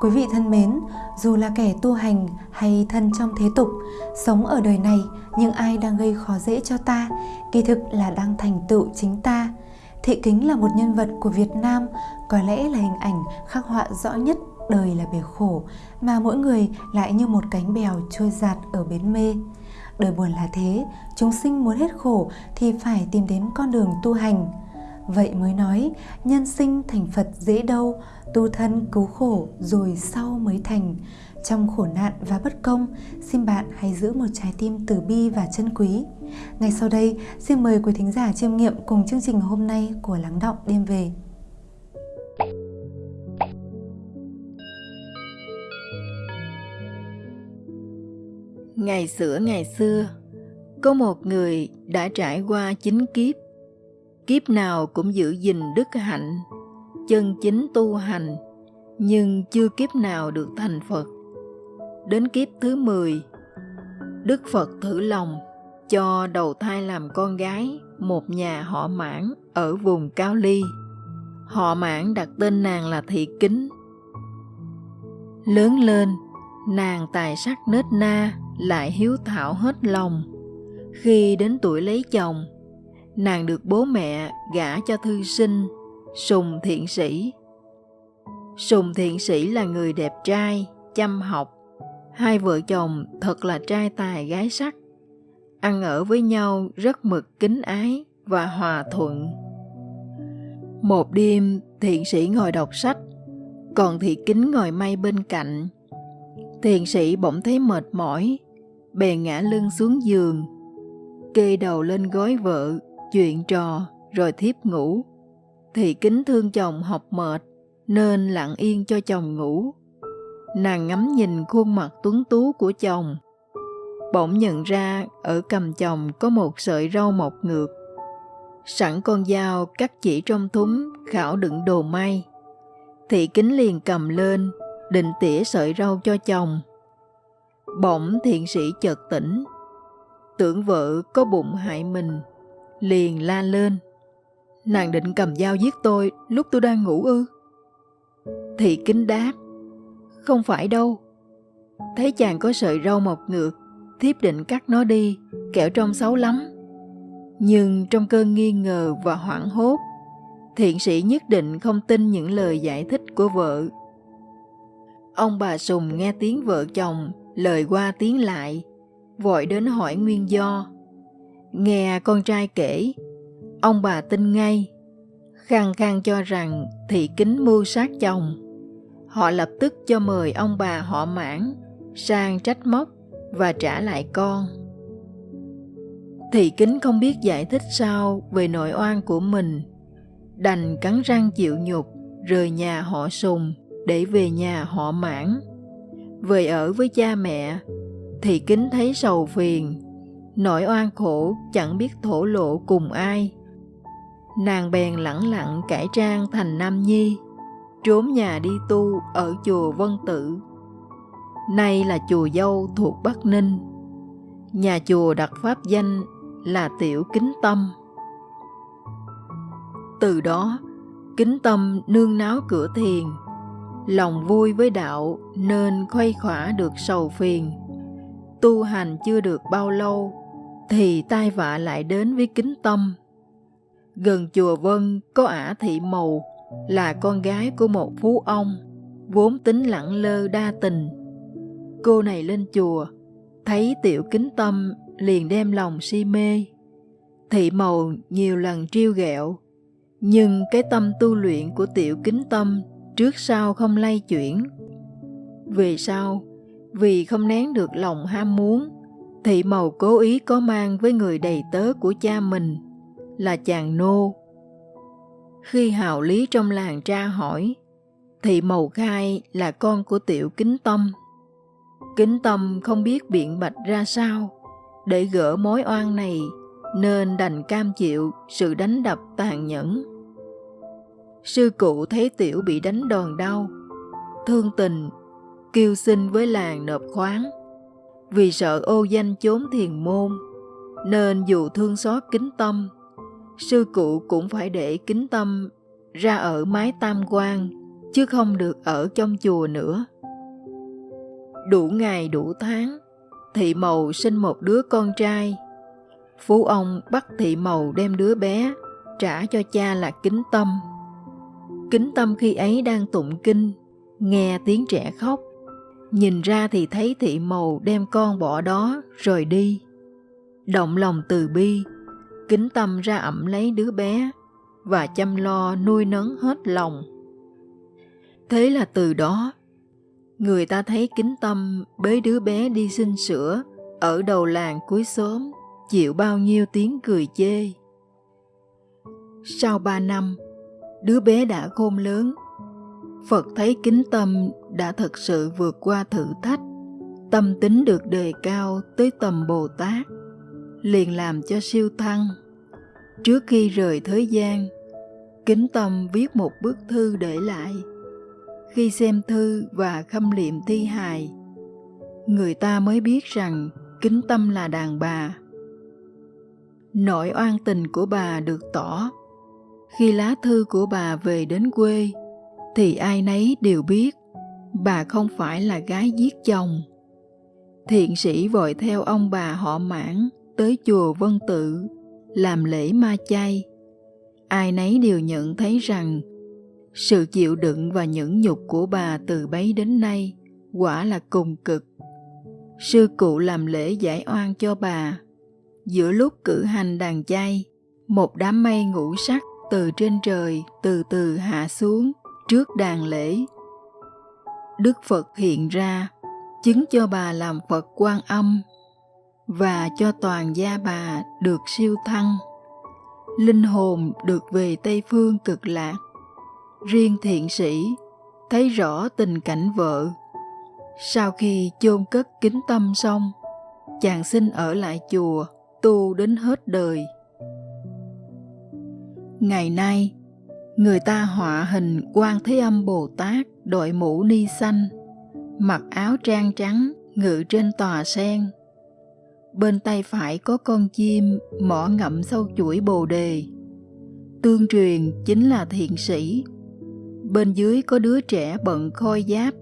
Quý vị thân mến, dù là kẻ tu hành hay thân trong thế tục, sống ở đời này, nhưng ai đang gây khó dễ cho ta, kỳ thực là đang thành tựu chính ta. Thị Kính là một nhân vật của Việt Nam, có lẽ là hình ảnh khắc họa rõ nhất đời là bể khổ, mà mỗi người lại như một cánh bèo trôi giạt ở bến mê. Đời buồn là thế, chúng sinh muốn hết khổ thì phải tìm đến con đường tu hành. Vậy mới nói, nhân sinh thành Phật dễ đâu, tu thân cứu khổ rồi sau mới thành. Trong khổ nạn và bất công, xin bạn hãy giữ một trái tim từ bi và chân quý. Ngay sau đây, xin mời quý thính giả chiêm nghiệm cùng chương trình hôm nay của Lắng Động Đêm Về. Ngày xưa ngày xưa, có một người đã trải qua chín kiếp. Kiếp nào cũng giữ gìn đức hạnh, chân chính tu hành, nhưng chưa kiếp nào được thành Phật. Đến kiếp thứ 10, Đức Phật thử lòng cho đầu thai làm con gái một nhà họ mãn ở vùng Cao Ly. Họ mãn đặt tên nàng là Thị Kính. Lớn lên, nàng tài sắc nết na, lại hiếu thảo hết lòng. Khi đến tuổi lấy chồng, nàng được bố mẹ gả cho thư sinh Sùng Thiện Sĩ. Sùng Thiện Sĩ là người đẹp trai, chăm học. Hai vợ chồng thật là trai tài gái sắc. Ăn ở với nhau rất mực kính ái và hòa thuận. Một đêm, thiện sĩ ngồi đọc sách, còn thị kính ngồi may bên cạnh. Thiện sĩ bỗng thấy mệt mỏi, bèn ngã lưng xuống giường, kê đầu lên gối vợ, chuyện trò, rồi thiếp ngủ. Thị kính thương chồng học mệt, nên lặng yên cho chồng ngủ. Nàng ngắm nhìn khuôn mặt tuấn tú của chồng. Bỗng nhận ra ở cầm chồng có một sợi rau mọc ngược. Sẵn con dao cắt chỉ trong thúng khảo đựng đồ may. Thị kính liền cầm lên, định tỉa sợi rau cho chồng. Bỗng thiện sĩ chợt tỉnh, tưởng vợ có bụng hại mình, liền la lên. Nàng định cầm dao giết tôi lúc tôi đang ngủ ư? Thị kính đáp, không phải đâu. Thấy chàng có sợi râu mọc ngược, thiếp định cắt nó đi, kẻo trông xấu lắm. Nhưng trong cơn nghi ngờ và hoảng hốt, thiện sĩ nhất định không tin những lời giải thích của vợ. Ông bà Sùng nghe tiếng vợ chồng lời qua tiếng lại, vội đến hỏi nguyên do. Nghe con trai kể, ông bà tin ngay, khăng khăng cho rằng thị kính mưu sát chồng. Họ lập tức cho mời ông bà họ mãn sang trách móc và trả lại con. Thị kính không biết giải thích sao về nội oan của mình, đành cắn răng chịu nhục rời nhà họ sùng để về nhà họ mãn về ở với cha mẹ Thị kính thấy sầu phiền nỗi oan khổ chẳng biết thổ lộ cùng ai. Nàng bèn lẳng lặng cải trang thành nam nhi, trốn nhà đi tu ở chùa vân Tử. nay là chùa dâu thuộc bắc ninh. Nhà chùa đặt pháp danh là tiểu kính tâm. Từ đó, kính tâm nương náo cửa thiền, lòng vui với đạo nên khuây khỏa được sầu phiền. Tu hành chưa được bao lâu thì tai vạ lại đến với kính tâm. Gần chùa vân có ả thị mầu là con gái của một phú ông vốn tính lẳng lơ đa tình. Cô này lên chùa thấy tiểu kính tâm liền đem lòng si mê. Thị mầu nhiều lần triêu ghẹo nhưng cái tâm tu luyện của tiểu kính tâm trước sau không lay chuyển. Về sau, vì không nén được lòng ham muốn, thị màu cố ý có mang với người đầy tớ của cha mình là chàng nô. Khi hào lý trong làng tra hỏi, thị màu khai là con của tiểu kính tâm. Kính tâm không biết biện bạch ra sao để gỡ mối oan này nên đành cam chịu sự đánh đập tàn nhẫn. Sư cụ thấy tiểu bị đánh đòn đau, thương tình, kêu xin với làng nộp khoáng. Vì sợ ô danh chốn thiền môn, nên dù thương xót kính tâm, sư cụ cũng phải để kính tâm ra ở mái tam quan chứ không được ở trong chùa nữa. Đủ ngày đủ tháng, thị mầu sinh một đứa con trai. Phú ông bắt thị mầu đem đứa bé, trả cho cha là kính tâm. Kính tâm khi ấy đang tụng kinh, nghe tiếng trẻ khóc. Nhìn ra thì thấy thị mầu đem con bỏ đó rồi đi. Động lòng từ bi, kính tâm ra ẩm lấy đứa bé và chăm lo nuôi nấng hết lòng. Thế là từ đó, người ta thấy kính tâm bế đứa bé đi xin sữa ở đầu làng cuối xóm, chịu bao nhiêu tiếng cười chê. Sau ba năm, đứa bé đã khôn lớn. Phật thấy kính tâm đã thật sự vượt qua thử thách, tâm tính được đề cao tới tầm Bồ Tát, liền làm cho siêu thăng. Trước khi rời thế gian, kính tâm viết một bức thư để lại. Khi xem thư và khâm liệm thi hài, người ta mới biết rằng kính tâm là đàn bà. Nỗi oan tình của bà được tỏ khi lá thư của bà về đến quê thì ai nấy đều biết, bà không phải là gái giết chồng. Thiện sĩ vội theo ông bà họ mãn tới chùa vân tự, làm lễ ma chay. Ai nấy đều nhận thấy rằng, sự chịu đựng và nhẫn nhục của bà từ bấy đến nay quả là cùng cực. Sư cụ làm lễ giải oan cho bà. Giữa lúc cử hành đàn chay, một đám mây ngũ sắc từ trên trời từ từ hạ xuống trước đàn lễ. Đức Phật hiện ra, chứng cho bà làm Phật quan âm và cho toàn gia bà được siêu thăng. Linh hồn được về Tây Phương cực lạc. Riêng thiện sĩ thấy rõ tình cảnh vợ. Sau khi chôn cất kính tâm xong, chàng xin ở lại chùa tu đến hết đời. Ngày nay, người ta họa hình quan Thế Âm Bồ Tát đội mũ ni xanh, mặc áo trang trắng ngự trên tòa sen. Bên tay phải có con chim mỏ ngậm sâu chuỗi bồ đề. Tương truyền chính là thiện sĩ. Bên dưới có đứa trẻ bận khôi giáp,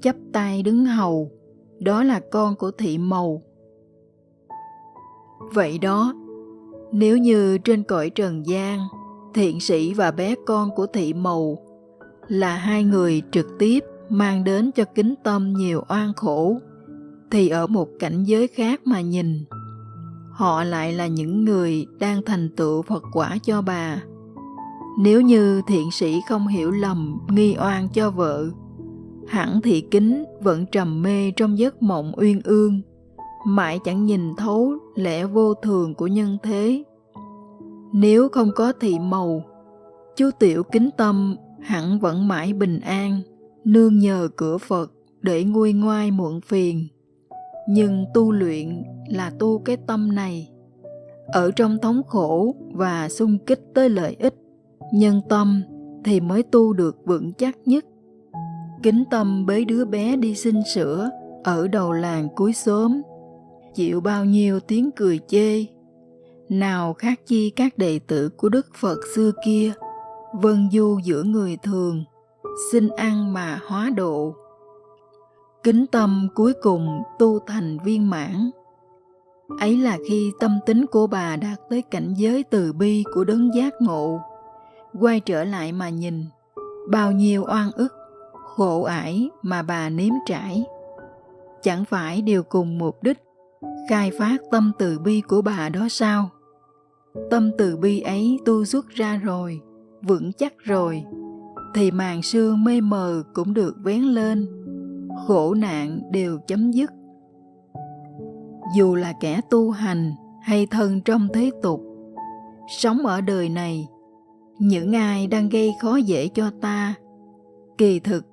chắp tay đứng hầu, đó là con của thị mầu. Vậy đó, nếu như trên cõi trần gian thiện sĩ và bé con của thị mầu, là hai người trực tiếp mang đến cho kính tâm nhiều oan khổ. Thì ở một cảnh giới khác mà nhìn, họ lại là những người đang thành tựu phật quả cho bà. Nếu như thiện sĩ không hiểu lầm, nghi oan cho vợ, hẳn thị kính vẫn trầm mê trong giấc mộng uyên ương, mãi chẳng nhìn thấu lẽ vô thường của nhân thế nếu không có thị màu, chú tiểu kính tâm hẳn vẫn mãi bình an, nương nhờ cửa Phật để nguôi ngoai muộn phiền. Nhưng tu luyện là tu cái tâm này. Ở trong thống khổ và xung kích tới lợi ích, nhân tâm thì mới tu được vững chắc nhất. Kính tâm bế đứa bé đi xin sữa ở đầu làng cuối xóm, chịu bao nhiêu tiếng cười chê nào khác chi các đệ tử của Đức Phật xưa kia, vân du giữa người thường, xin ăn mà hóa độ. Kính tâm cuối cùng tu thành viên mãn. Ấy là khi tâm tính của bà đạt tới cảnh giới từ bi của đấng giác ngộ, quay trở lại mà nhìn, bao nhiêu oan ức, khổ ải mà bà nếm trải. Chẳng phải đều cùng mục đích khai phát tâm từ bi của bà đó sao? Tâm từ bi ấy tu xuất ra rồi, vững chắc rồi, thì màn sương mê mờ cũng được vén lên, khổ nạn đều chấm dứt. Dù là kẻ tu hành hay thân trong thế tục, sống ở đời này, những ai đang gây khó dễ cho ta, kỳ thực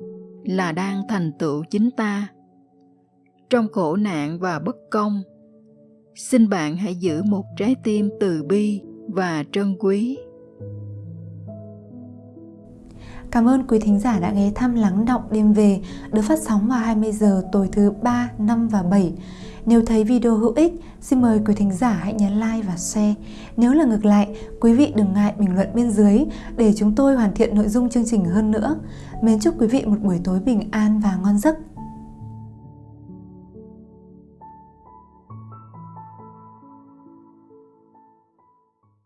là đang thành tựu chính ta. Trong khổ nạn và bất công, xin bạn hãy giữ một trái tim từ bi và trân quý Cảm ơn quý thính giả đã ghé thăm lắng động đêm về được phát sóng vào 20 giờ tối thứ 3, 5 và 7. Nếu thấy video hữu ích, xin mời quý thính giả hãy nhấn like và share. Nếu là ngược lại, quý vị đừng ngại bình luận bên dưới để chúng tôi hoàn thiện nội dung chương trình hơn nữa. Mến chúc quý vị một buổi tối bình an và ngon giấc.